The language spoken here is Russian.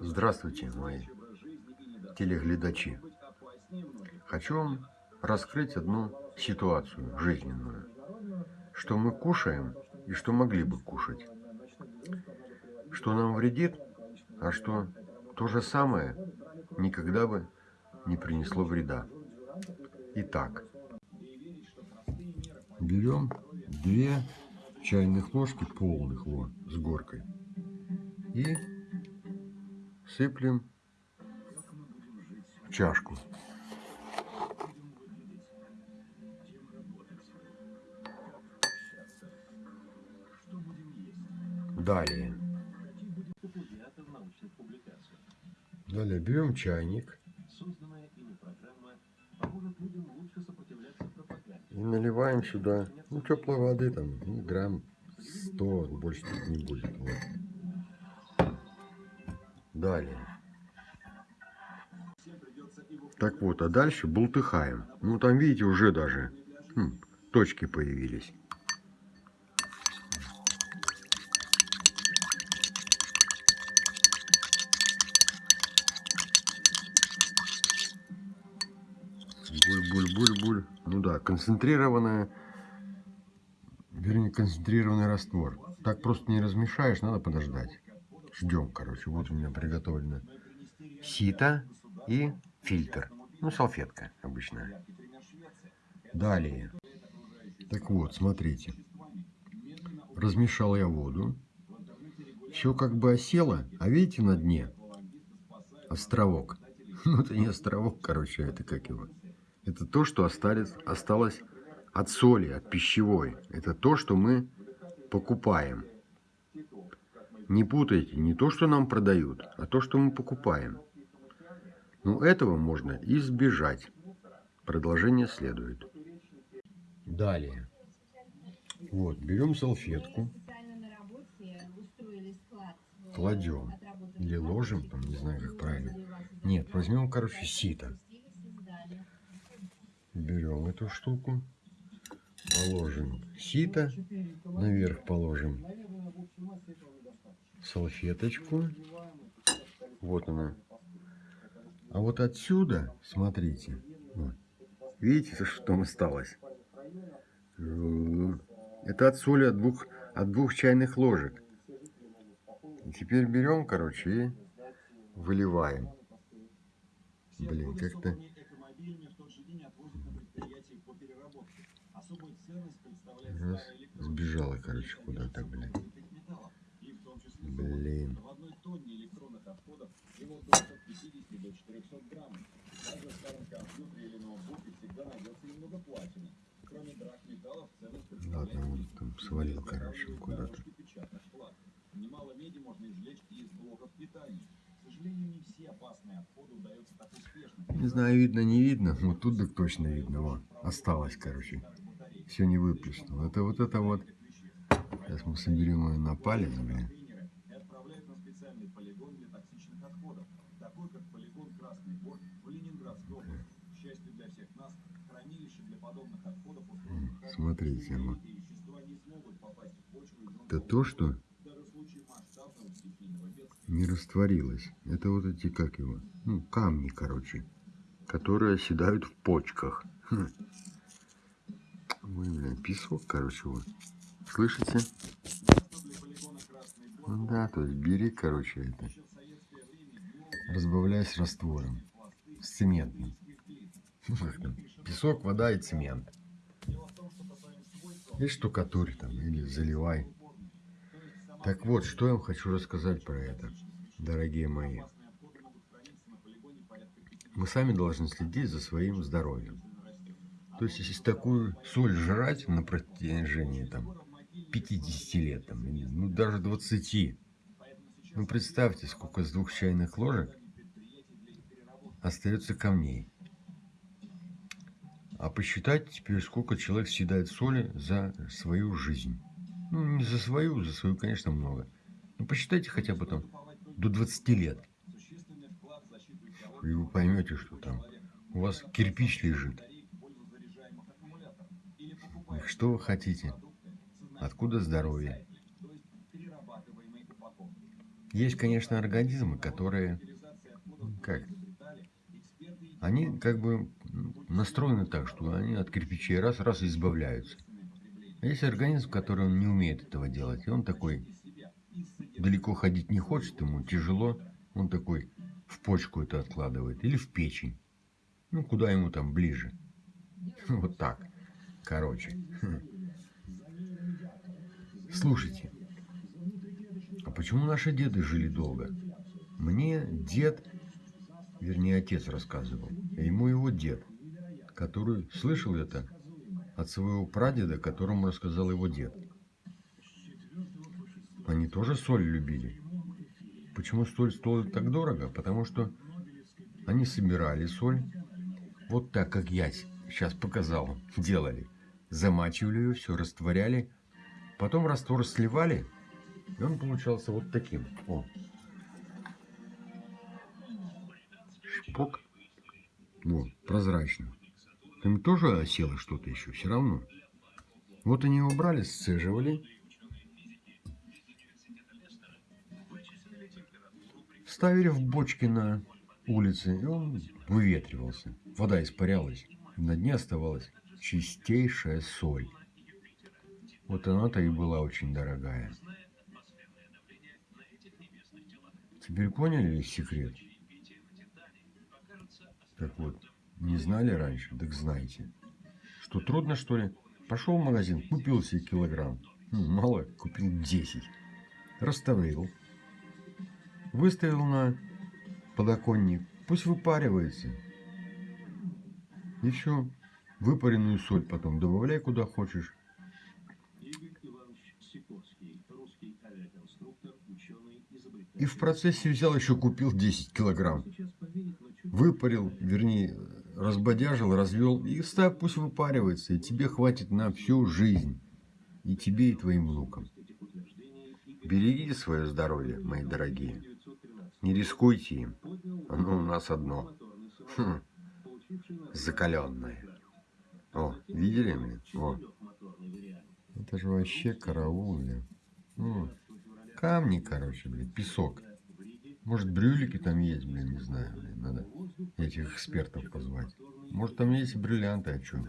Здравствуйте, мои телеглядачи. Хочу вам раскрыть одну ситуацию жизненную. Что мы кушаем и что могли бы кушать. Что нам вредит, а что то же самое никогда бы не принесло вреда. Итак, берем две чайных ложки полных вот с горкой и сыплем в чашку. Далее. Далее берем чайник и наливаем сюда ну, теплой воды, там, ну, грамм 100, больше не будет. Вот. Далее. Так вот, а дальше бултыхаем. Ну, там, видите, уже даже хм, точки появились. Буль-буль-буль-буль. Ну да, концентрированная, вернее, концентрированный раствор. Так просто не размешаешь, надо подождать. Ждем, короче. Вот у меня приготовлено сито и фильтр. Ну, салфетка обычная. Далее. Так вот, смотрите. Размешал я воду. Все как бы осело. А видите на дне? Островок. Ну, это не островок, короче, это как его? Это то, что остались, осталось от соли, от пищевой. Это то, что мы покупаем. Не путайте, не то, что нам продают, а то, что мы покупаем. Но этого можно избежать. Продолжение следует. Далее. Вот, берем салфетку, кладем или ложим, там, не знаю, как правильно. Нет, возьмем, короче, сито. Берем эту штуку, положим сито, наверх положим салфеточку. Вот она, а вот отсюда, смотрите, вот, видите, что там осталось? Это от соли от двух, от двух чайных ложек. Теперь берем, короче, и выливаем. Блин, как-то... Сбежала, короче, куда-то, блин. Блин. Даже в старом компьютере или ноутбуке всегда платины. Кроме драгметаллов, ценность Ладно, он там свалил, короче, куда-то. Немало меди можно извлечь и из блоков питания. К сожалению, не все опасные отходы удается так успешно. Не знаю, видно, не видно. Вот тут так точно видно. Вот, осталось, короче. Все не выплеснул. Это вот это вот. Сейчас мы соберем ее на палец, блин. Смотрите, вот. Это то, что не растворилось. Это вот эти, как его, ну, камни, короче, которые оседают в почках. Хм. Ой, блин, песок, короче, вот. Слышите? Ну да, то есть бери, короче, это. Разбавляй с раствором. С цементным. Песок, вода и цемент. И штукатурь там, или заливай. Так вот, что я вам хочу рассказать про это, дорогие мои. Мы сами должны следить за своим здоровьем. То есть, если такую соль жрать на протяжении там, 50 лет, там, ну даже 20, ну представьте, сколько с двух чайных ложек остается камней. А посчитайте теперь, сколько человек съедает соли за свою жизнь. Ну, не за свою, за свою, конечно, много. Но посчитайте хотя бы там до 20 лет. И вы поймете, что там у вас кирпич лежит. Что вы хотите? Откуда здоровье? Есть, конечно, организмы, которые, как, они как бы настроены так, что они от кирпичей раз-раз избавляются. А есть организм, который он не умеет этого делать. И он такой, далеко ходить не хочет, ему тяжело. Он такой в почку это откладывает. Или в печень. Ну, куда ему там ближе. Вот так. Короче. Слушайте. А почему наши деды жили долго? Мне дед, вернее отец рассказывал. А ему его дед, который слышал это от своего прадеда, которому рассказал его дед. Они тоже соль любили. Почему соль стоит так дорого? Потому что они собирали соль, вот так, как я сейчас показал, делали. Замачивали ее, все растворяли, потом раствор сливали, и он получался вот таким. О. Шпок. Вот, прозрачно. Там тоже осело что-то еще, все равно. Вот они его брали, сцеживали. Ставили в бочки на улице, и он выветривался. Вода испарялась. На дне оставалась чистейшая соль. Вот она-то и была очень дорогая. Теперь поняли секрет? Так вот, не знали раньше, так знаете. Что трудно, что ли? Пошел в магазин, купил себе килограмм. Ну, мало, купил 10. Расставил. Выставил на подоконник. Пусть выпаривается. И все. Выпаренную соль потом добавляй куда хочешь. И в процессе взял еще купил 10 килограмм. Выпарил, вернее, разбодяжил, развел. И ставь, пусть выпаривается. И тебе хватит на всю жизнь. И тебе, и твоим внукам. Берегите свое здоровье, мои дорогие. Не рискуйте им. Оно у нас одно. Хм. Закаленное. О, видели, блин? О. Это же вообще караул. Камни, короче, блин, песок. Может, брюлики там есть, блин, не знаю, блин, надо этих экспертов позвать. Может, там есть бриллианты, о чем?